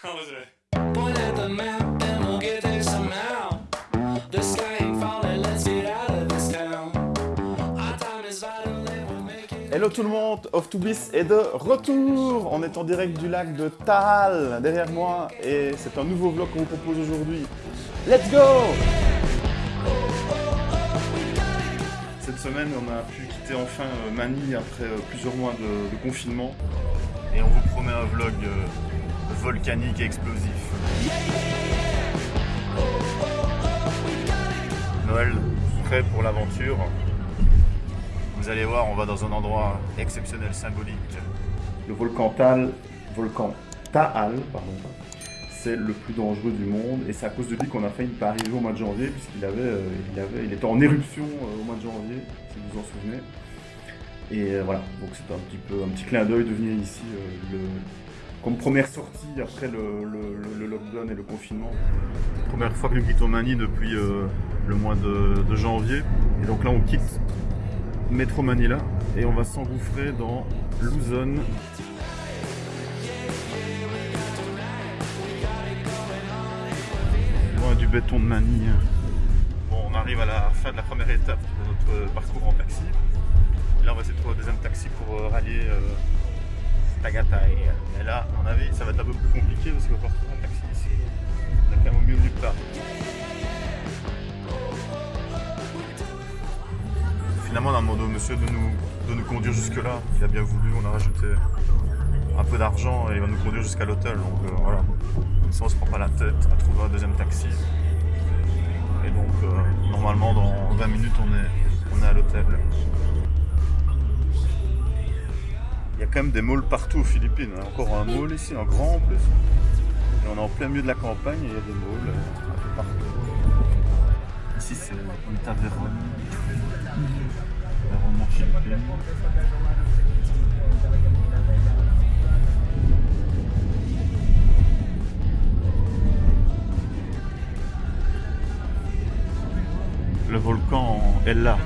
Point at the map and we'll get there somehow. The sky ain't falling, let's get out of this town. Our time is vital and we'll make it. Hello tout le monde, Off to Bliss est de retour On est en direct du lac de Taal derrière moi et c'est un nouveau vlog qu'on vous propose aujourd'hui. Let's go Cette semaine, on a pu quitter enfin euh, Manille après euh, plusieurs mois de, de confinement et on vous promet un vlog euh, volcanique et explosif. Noël, prêt pour l'aventure vous allez voir, on va dans un endroit exceptionnel, symbolique. Le volcan Taal, volcan Taal, pardon, c'est le plus dangereux du monde et c'est à cause de lui qu'on a failli pas arriver au mois de janvier puisqu'il avait, euh, il avait, il était en éruption euh, au mois de janvier, si vous vous en souvenez. Et euh, voilà, donc c'est un petit peu un petit clin d'œil de venir ici le, comme première sortie après le, lockdown et le confinement. Première fois que nous quittons Manille depuis euh, le mois de, janvier. Et donc là on quitte Métro Manila et on va s'engouffrer dans Luzon. Loin du béton de Manille. Bon, on arrive à la fin de la première étape de notre parcours en taxi. Et là, on va essayer de trouver un deuxième taxi pour euh, rallier euh, Tagatai. Mais là, à mon avis, ça va être un peu plus compliqué parce qu'on va pas retrouver un taxi ici. On est quand même au milieu nulle part. Finalement, on a demandé au monsieur de nous, de nous conduire jusque-là. Il a bien voulu, on a rajouté un peu d'argent et il va nous conduire jusqu'à l'hôtel. Donc euh, voilà, ça on se prend pas la tête à trouver un deuxième taxi. Et donc, euh, normalement, dans 20 minutes, on est, on est à l'hôtel. Il y a quand même des malls partout aux Philippines. hein. Encore un mall ici, un grand en plus. Et on est en plein milieu de la campagne et il y a des malls euh, un peu partout. Ici, c'est une taverne. Le volcan est là.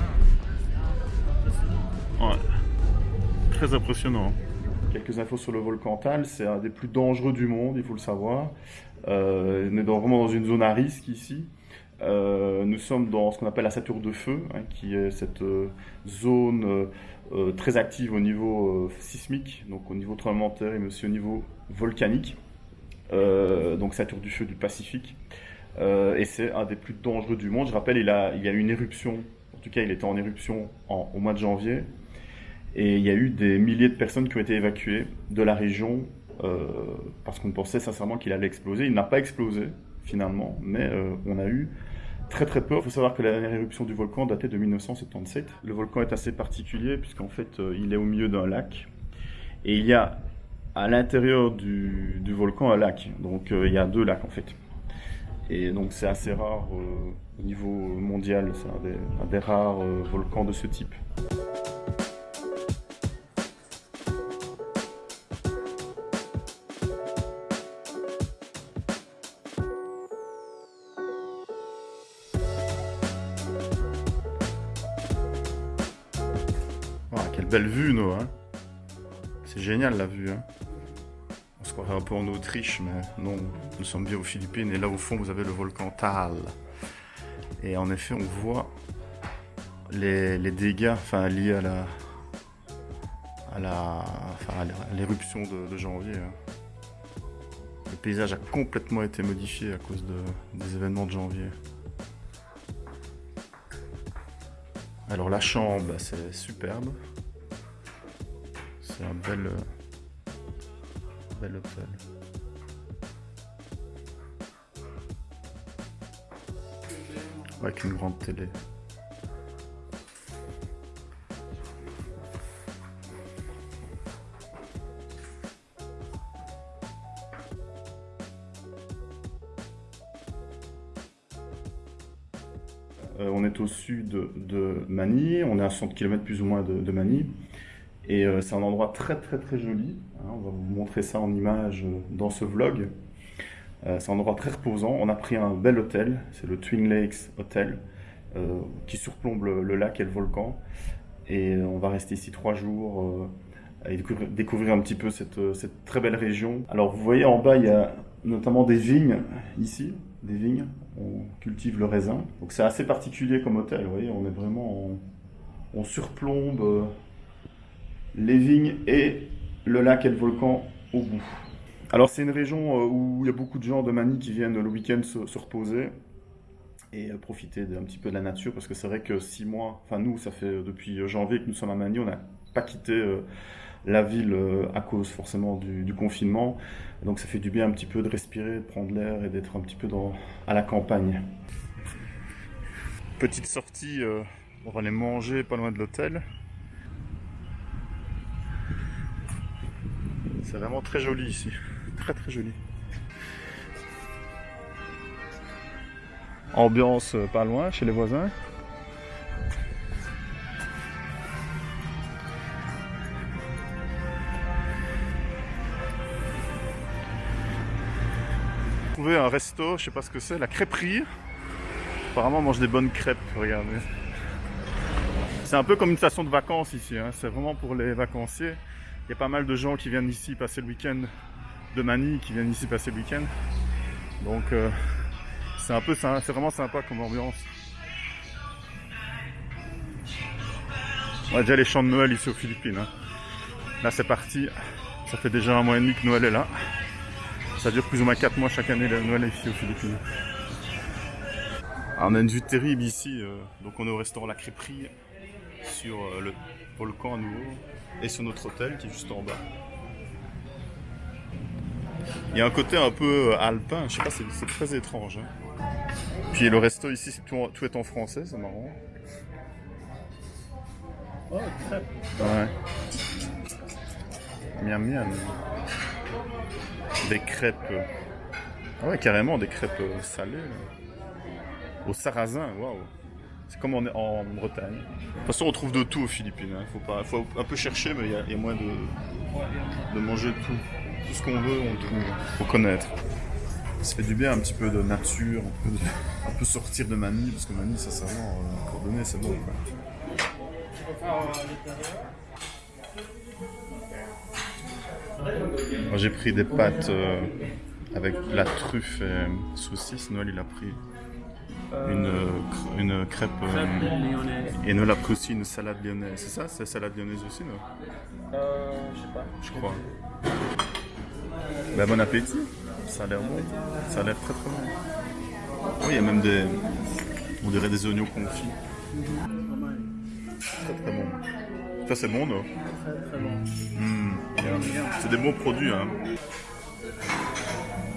Très impressionnant. Quelques infos sur le volcan Tal, c'est un des plus dangereux du monde, il faut le savoir. Euh, on est vraiment dans une zone à risque ici. Euh, nous sommes dans ce qu'on appelle la ceinture de feu, hein, qui est cette euh, zone très active au niveau sismique, donc au niveau tremblement de mais aussi au niveau volcanique. Donc ceinture du feu du Pacifique. Et c'est un des plus dangereux du monde. Je rappelle, il, a, il y a eu une éruption, en tout cas il était en éruption au mois de janvier, et il y a eu des milliers de personnes qui ont été évacuées de la région euh, parce qu'on pensait sincèrement qu'il allait exploser. Il n'a pas explosé finalement, mais euh, on a eu très très peur. Il faut savoir que la dernière éruption du volcan datait de 1977. Le volcan est assez particulier puisqu'en fait euh, il est au milieu d'un lac et il y a à l'intérieur du, volcan un lac. Donc il y a deux lacs en fait. Et donc c'est assez rare au niveau mondial, c'est un des, rares volcans de ce type. Belle vue, Noah. hein. C'est génial la vue. Hein. On se croirait un peu en Autriche, mais non, nous sommes bien aux Philippines. Et là, au fond, vous avez le volcan Taal. Et en effet, on voit les, dégâts liés à la à la l'éruption de, janvier. hein. Le paysage a complètement été modifié à cause de- des événements de janvier. Alors la chambre, bah, c'est superbe. C'est un bel, euh, bel hôtel. Avec une grande télé. Euh, on est au sud de, Manille, on est à 60 km plus ou moins de, de Manille. Et euh, c'est un endroit très très très joli. hein, on va vous montrer ça en image euh, dans ce vlog. Euh, c'est un endroit très reposant. On a pris un bel hôtel, c'est le Twin Lakes Hotel, qui surplombe le, lac et le volcan. Et on va rester ici trois jours et découvrir, un petit peu cette, très belle région. Alors vous voyez en bas, il y a notamment des vignes ici, des vignes. On cultive le raisin. Donc c'est assez particulier comme hôtel, vous voyez, on est vraiment en- on surplombe les vignes et le lac et le volcan au bout. Alors c'est une région euh, où il y a beaucoup de gens de Manille qui viennent le week-end se, se reposer et euh, profiter d'un petit peu de la nature parce que c'est vrai que six mois, enfin nous ça fait depuis janvier que nous sommes à Manille, on n'a pas quitté euh, la ville euh, à cause forcément du, confinement. Donc ça fait du bien un petit peu de respirer, de prendre l'air et d'être un petit peu dans, à la campagne. Petite sortie, euh, on va aller manger pas loin de l'hôtel. C'est vraiment très joli ici. Très très joli. Ambiance euh, pas loin chez les voisins. Trouvé un resto, je sais pas ce que c'est, la crêperie. Apparemment on mange des bonnes crêpes, regardez. C'est un peu comme une station de vacances ici, hein. c'est vraiment pour les vacanciers. Il y a pas mal de gens qui viennent ici passer le week-end de Manille, qui viennent ici passer le week-end. Donc euh, c'est un peu, c'est vraiment sympa comme ambiance. On a déjà les chants de Noël ici aux Philippines. hein. Là c'est parti, ça fait déjà un mois et demi que Noël est là. Ça dure plus ou moins 4 mois chaque année le Noël ici aux Philippines. Ah, on a une vue terrible ici, euh, donc on est au restaurant La Crêperie sur euh, le volcan à nouveau et sur notre hôtel qui est juste en bas. Il y a un côté un peu euh, alpin, je sais pas, c'est très étrange. hein. Puis le resto ici, tout, est en français, c'est marrant. Oh, crêpe. Ouais. Miam miam. Des crêpes. Ah ouais, carrément des crêpes euh, salées. là. Au sarrasin, waouh. C'est comme est en Bretagne. De toute façon, on trouve de tout aux Philippines. hein. Faut, faut un peu chercher, mais il y a, moyen de, de manger tout. Tout ce qu'on veut, on trouve. Faut connaître. Ça fait du bien un petit peu de nature, un peu, sortir de Manille, parce que Manille, vraiment euh, coordonné, c'est bon. Quoi. Euh. Moi j'ai pris des pâtes euh, avec la truffe et saucisse. Noël il a pris une, euh, une crêpe. euh, Crêpe lyonnaise. et Noël a pris aussi une salade lyonnaise. C'est ça? C'est salade lyonnaise aussi, non? Euh, je sais pas. Je crois. Bah, bon appétit. Ça a l'air bon. Ça a l'air très très bon. Oui, il y a même des. On dirait des oignons confits. Très très bon. Ça c'est bon, non? Très très bon. Hmm. C'est des bons produits, hein.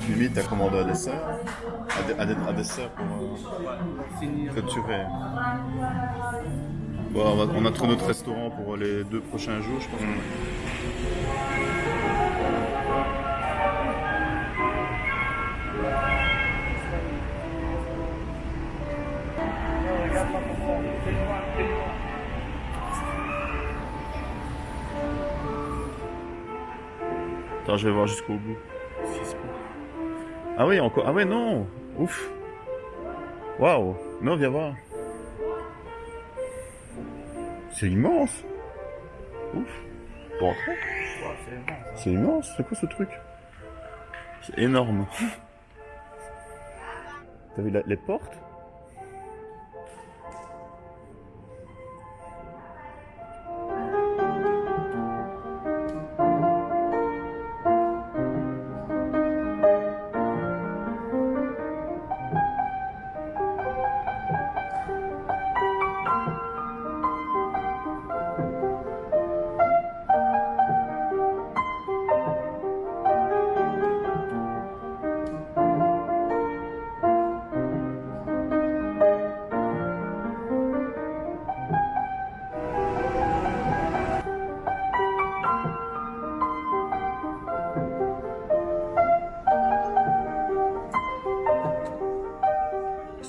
Limite, t'as commandé un dessert. Un, pour euh. Bon, on, a trouvé notre restaurant pour les deux prochains jours, je pense. Attends, je vais voir jusqu'au bout. Ah oui, encore. Ah ouais, non Ouf Waouh Non, viens voir. C'est immense Ouf Pour entrer C'est immense, c'est quoi ce truc? C'est énorme. T'as vu les portes?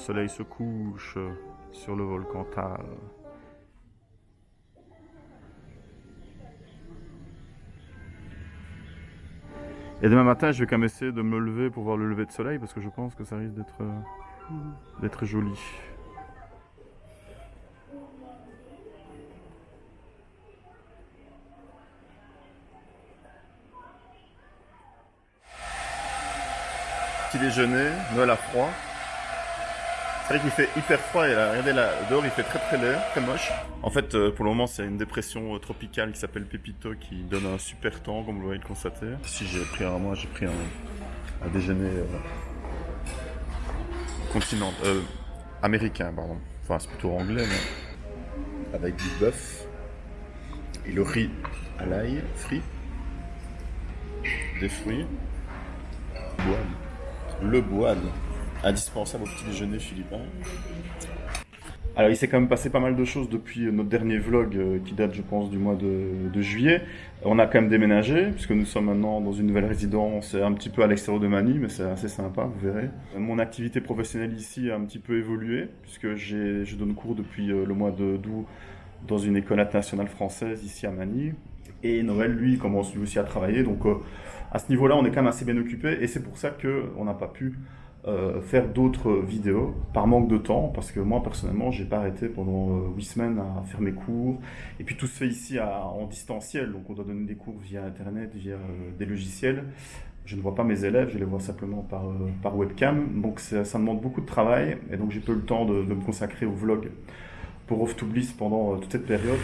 Soleil se couche sur le volcan Tal. Et demain matin, je vais quand même essayer de me lever pour voir le lever de soleil parce que je pense que ça risque d'être euh, d'être joli. petit déjeuner, Noël à froid. C'est vrai qu'il fait hyper froid et là, regardez là, dehors il fait très très laid, très moche. En fait, euh, pour le moment, c'est une dépression euh, tropicale qui s'appelle Pépito qui donne un super temps, comme vous voyez le constater. Si j'ai pris un, moi j'ai pris un, un déjeuner euh, continent, euh, américain, pardon. Enfin, c'est plutôt anglais, mais avec du bœuf et le riz à l'ail frit, des fruits, boile, le boile, indispensable au petit déjeuner philippin. Alors, il s'est quand même passé pas mal de choses depuis notre dernier vlog euh, qui date, je pense, du mois de, juillet. On a quand même déménagé, puisque nous sommes maintenant dans une nouvelle résidence, un petit peu à l'extérieur de Manille, mais c'est assez sympa, vous verrez. Mon activité professionnelle ici a un petit peu évolué, puisque je donne cours depuis euh, le mois d'août dans une école internationale française ici à Manille. Et Noël, lui, commence lui aussi à travailler. Donc, euh, à ce niveau-là, on est quand même assez bien occupé. Et c'est pour ça qu'on n'a pas pu euh, faire d'autres vidéos par manque de temps. Parce que moi, personnellement, j'ai pas arrêté pendant euh, huit semaines à faire mes cours. Et puis, tout se fait ici en distanciel. Donc, on doit donner des cours via Internet, via euh, des logiciels. Je ne vois pas mes élèves, je les vois simplement par, euh, par webcam. Donc, ça, demande beaucoup de travail. Et donc, j'ai peu le temps de, me consacrer au vlog pour Off to Bliss pendant euh, toute cette période.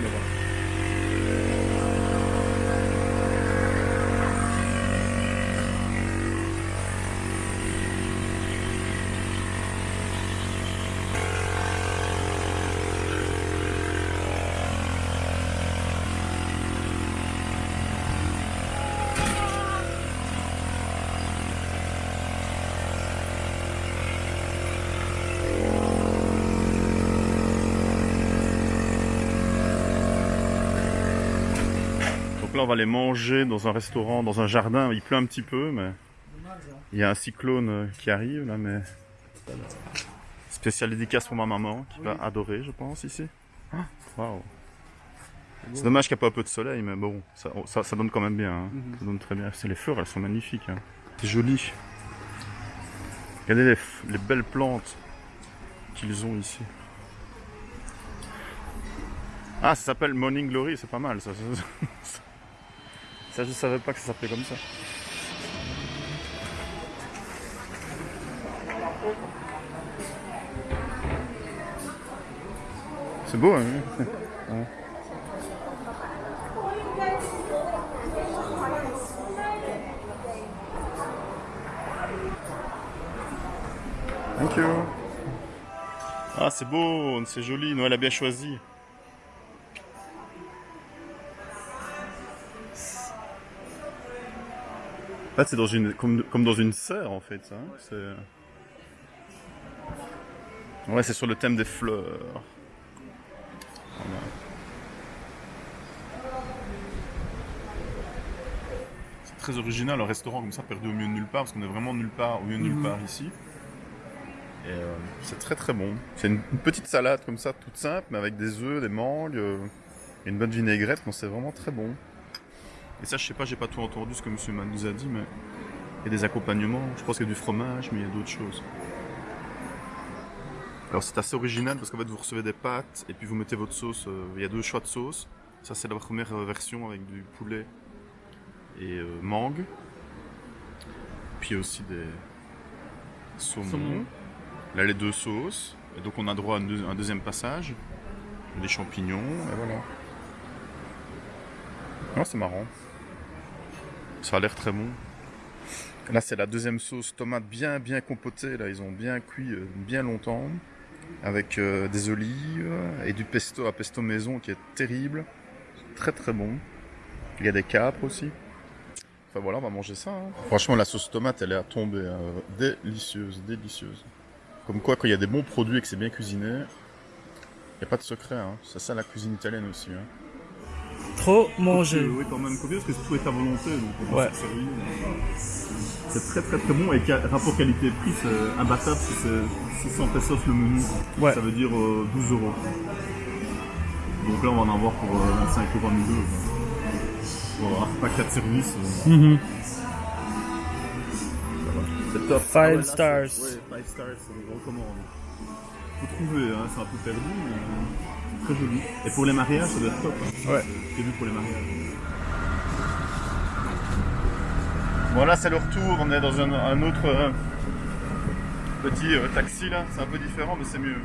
Donc là, on va les manger dans un restaurant, dans un jardin. Il pleut un petit peu, mais il y a un cyclone euh, qui arrive là, mais spécial dédicace pour ma maman qui va adorer, je pense ici. Ah, Waouh. C'est dommage qu'il n'y a pas un peu de soleil, mais bon, ça, ça, ça donne quand même bien. hein. Mhm. Ça donne très bien. Les fleurs, elles sont magnifiques. hein. C'est joli. Regardez les, les belles plantes qu'ils ont ici. Ah, ça s'appelle Morning Glory, c'est pas mal ça. Ça, je savais pas que ça s'appelait comme ça. C'est beau, hein. Thank you. Ah, c'est beau, c'est joli, Noël a bien choisi. En fait, c'est dans une, comme, comme dans une serre, en fait. ça, hein. C'est... Ouais, c'est sur le thème des fleurs. Voilà. C'est très original, un restaurant comme ça, perdu au milieu de nulle part, parce qu'on est vraiment nulle part, au milieu de nulle Mhm. part ici. Et euh, c'est très très bon. C'est une, une petite salade comme ça, toute simple, mais avec des œufs, des mangues, euh, et une bonne vinaigrette. Bon, c'est vraiment très bon. Et ça, je sais pas, j'ai pas tout entendu ce que Monsieur Man nous a dit, mais il y a des accompagnements. Je pense qu'il y a du fromage, mais il y a d'autres choses. Alors c'est assez original parce qu'en fait vous recevez des pâtes et puis vous mettez votre sauce. euh, il y a deux choix de sauce. Ça c'est la première euh, version avec du poulet et euh, mangue. Puis il y a aussi des saumons. Saumon. Là les deux sauces. Et donc on a droit à un, deux- un deuxième passage. Des champignons et voilà. Non c'est marrant. Ça a l'air très bon. Là c'est la deuxième sauce tomate bien bien compotée. Là ils ont bien cuit euh, bien longtemps avec euh, des olives et du pesto à pesto maison qui est terrible, très très bon. Il y a des capres aussi. Enfin voilà, on va manger ça. hein. Franchement, la sauce tomate, elle est à tomber. hein. Délicieuse, délicieuse. Comme quoi, quand il y a des bons produits et que c'est bien cuisiné, il n'y a pas de secret. Hein. C'est ça la cuisine italienne aussi. Hein. Trop manger. Oui, quand même copieux parce que tout est à volonté, donc on Ouais. C'est très très très bon et rapport qualité-prix, c'est imbattable si c'est 600 pesos le menu. Ouais. Ça veut dire euh, 12 euros. Donc là, on va en avoir pour euh, 25 euros à nous deux. quoi. Pour avoir pas 4 services. euh, Mhm. C'est top. Five Ah ouais, là, stars. c'est- Ouais, 5 stars, c'est je recommande. Faut trouver, hein, c'est un peu perdu, mais euh, très joli. Et pour les mariages, ça doit être top. Hein. Ouais. C'est vu pour les mariages. Voilà, c'est le retour. On est dans un, un autre, euh, Petit euh, taxi là, c'est un peu différent mais c'est mieux.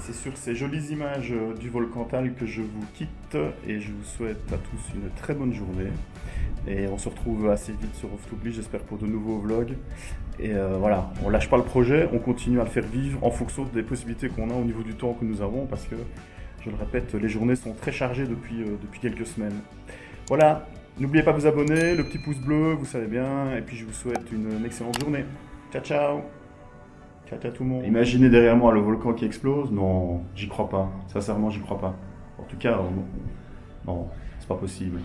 C'est sur ces jolies images euh, du volcan Tal que je vous quitte et je vous souhaite à tous une très bonne journée. Et on se retrouve assez vite sur Off j'espère pour de nouveaux vlogs. Et euh, voilà, on lâche pas le projet, on continue à le faire vivre en fonction des possibilités qu'on a au niveau du temps que nous avons parce que, je le répète, les journées sont très chargées depuis, euh, depuis quelques semaines. Voilà, n'oubliez pas de vous abonner, le petit pouce bleu, vous savez bien, et puis je vous souhaite une, excellente journée. Ciao ciao Ciao ciao tout le monde. Imaginez derrière moi le volcan qui explose Non, j'y crois pas. Sincèrement, j'y crois pas. En tout cas, euh, non, c'est pas possible.